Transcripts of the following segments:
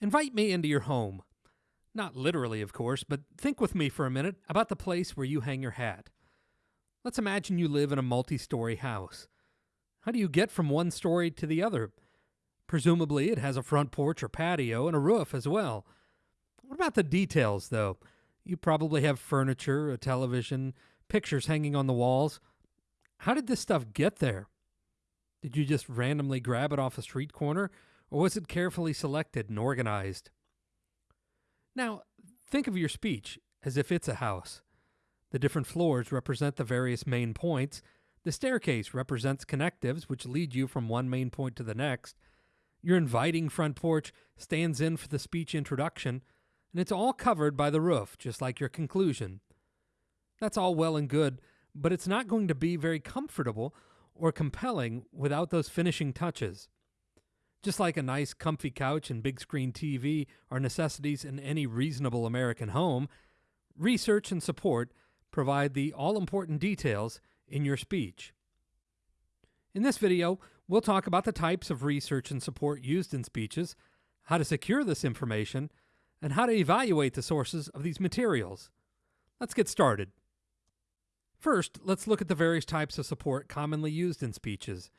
Invite me into your home. Not literally, of course, but think with me for a minute about the place where you hang your hat. Let's imagine you live in a multi story house. How do you get from one story to the other? Presumably, it has a front porch or patio and a roof as well. What about the details, though? You probably have furniture, a television, pictures hanging on the walls. How did this stuff get there? Did you just randomly grab it off a street corner, or was it carefully selected and organized? Now, think of your speech as if it's a house. The different floors represent the various main points. The staircase represents connectives, which lead you from one main point to the next. Your inviting front porch stands in for the speech introduction, and it's all covered by the roof, just like your conclusion. That's all well and good, but it's not going to be very comfortable or compelling without those finishing touches. Just like a nice, comfy couch and big screen TV are necessities in any reasonable American home, research and support provide the all important details in your speech. In this video, we'll talk about the types of research and support used in speeches, how to secure this information, and how to evaluate the sources of these materials. Let's get started. First, let's look at the various types of support commonly used in speeches.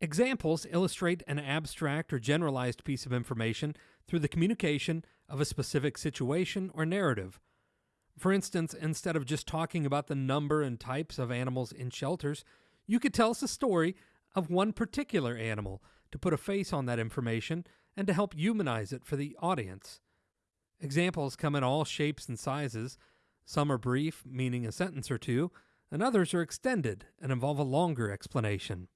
Examples illustrate an abstract or generalized piece of information through the communication of a specific situation or narrative. For instance, instead of just talking about the number and types of animals in shelters, you could tell us a story of one particular animal to put a face on that information and to help humanize it for the audience. Examples come in all shapes and sizes, some are brief, meaning a sentence or two, and others are extended and involve a longer explanation.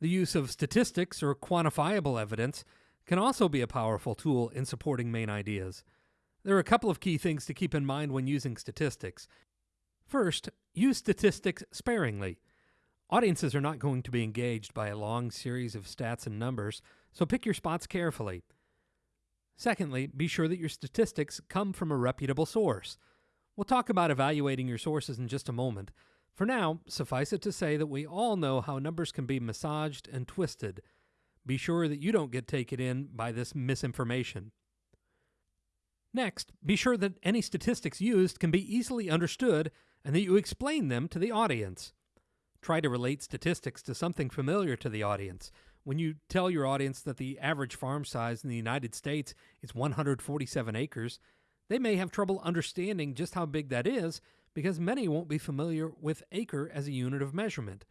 The use of statistics or quantifiable evidence can also be a powerful tool in supporting main ideas. There are a couple of key things to keep in mind when using statistics. First, use statistics sparingly. Audiences are not going to be engaged by a long series of stats and numbers, so pick your spots carefully. Secondly, be sure that your statistics come from a reputable source. We'll talk about evaluating your sources in just a moment. For now, suffice it to say that we all know how numbers can be massaged and twisted. Be sure that you don't get taken in by this misinformation. Next, be sure that any statistics used can be easily understood and that you explain them to the audience. Try to relate statistics to something familiar to the audience. When you tell your audience that the average farm size in the United States is 147 acres, they may have trouble understanding just how big that is because many won't be familiar with acre as a unit of measurement.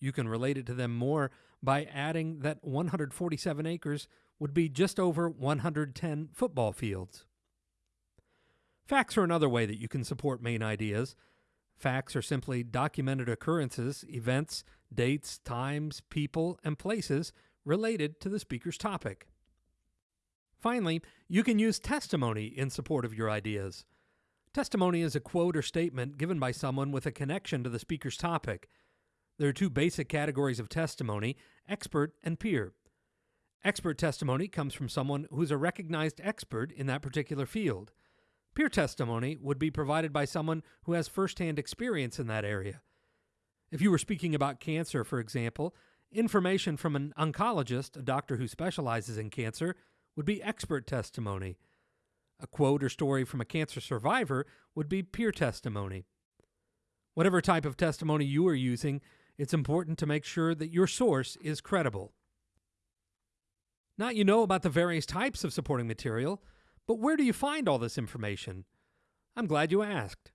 You can relate it to them more by adding that 147 acres would be just over 110 football fields. Facts are another way that you can support main ideas. Facts are simply documented occurrences, events, dates, times, people, and places related to the speaker's topic. Finally, you can use testimony in support of your ideas. Testimony is a quote or statement given by someone with a connection to the speaker's topic. There are two basic categories of testimony expert and peer. Expert testimony comes from someone who's a recognized expert in that particular field. Peer testimony would be provided by someone who has firsthand experience in that area. If you were speaking about cancer, for example, information from an oncologist, a doctor who specializes in cancer, would be expert testimony. A quote or story from a cancer survivor would be peer testimony. Whatever type of testimony you are using, it's important to make sure that your source is credible. Now you know about the various types of supporting material, but where do you find all this information? I'm glad you asked.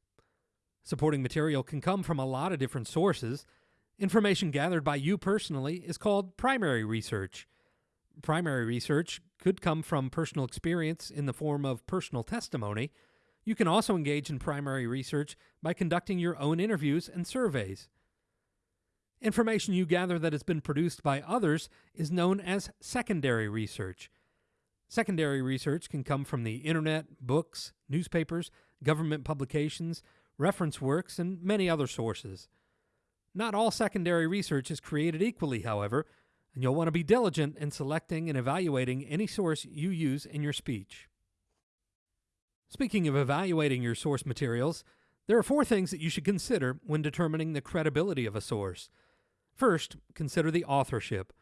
Supporting material can come from a lot of different sources. Information gathered by you personally is called primary research. Primary research could come from personal experience in the form of personal testimony. You can also engage in primary research by conducting your own interviews and surveys. Information you gather that has been produced by others is known as secondary research. Secondary research can come from the internet, books, newspapers, government publications, reference works, and many other sources. Not all secondary research is created equally, however, and you'll want to be diligent in selecting and evaluating any source you use in your speech. Speaking of evaluating your source materials, there are four things that you should consider when determining the credibility of a source. First, consider the authorship.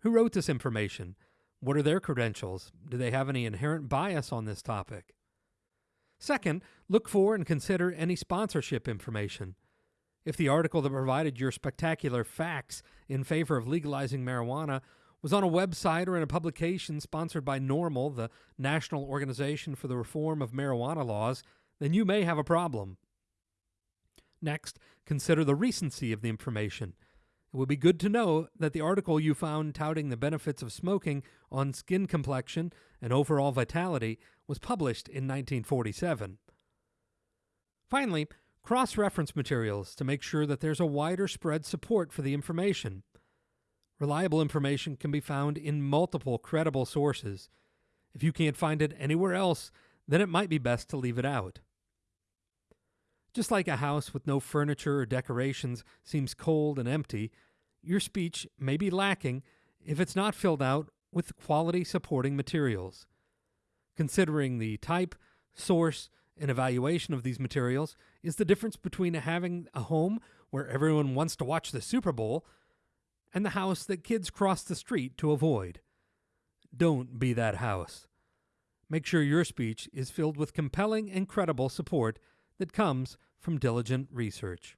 Who wrote this information? What are their credentials? Do they have any inherent bias on this topic? Second, look for and consider any sponsorship information. If the article that provided your spectacular facts in favor of legalizing marijuana was on a website or in a publication sponsored by NORML, the National Organization for the Reform of Marijuana Laws, then you may have a problem. Next, consider the recency of the information. It would be good to know that the article you found touting the benefits of smoking on skin complexion and overall vitality was published in 1947. Finally, cross reference materials to make sure that there's a wider spread support for the information. Reliable information can be found in multiple credible sources. If you can't find it anywhere else, then it might be best to leave it out. Just like a house with no furniture or decorations seems cold and empty, your speech may be lacking if it's not filled out with quality supporting materials. Considering the type, source, and evaluation of these materials is the difference between having a home where everyone wants to watch the Super Bowl and the house that kids cross the street to avoid. Don't be that house. Make sure your speech is filled with compelling and credible support that comes from diligent research.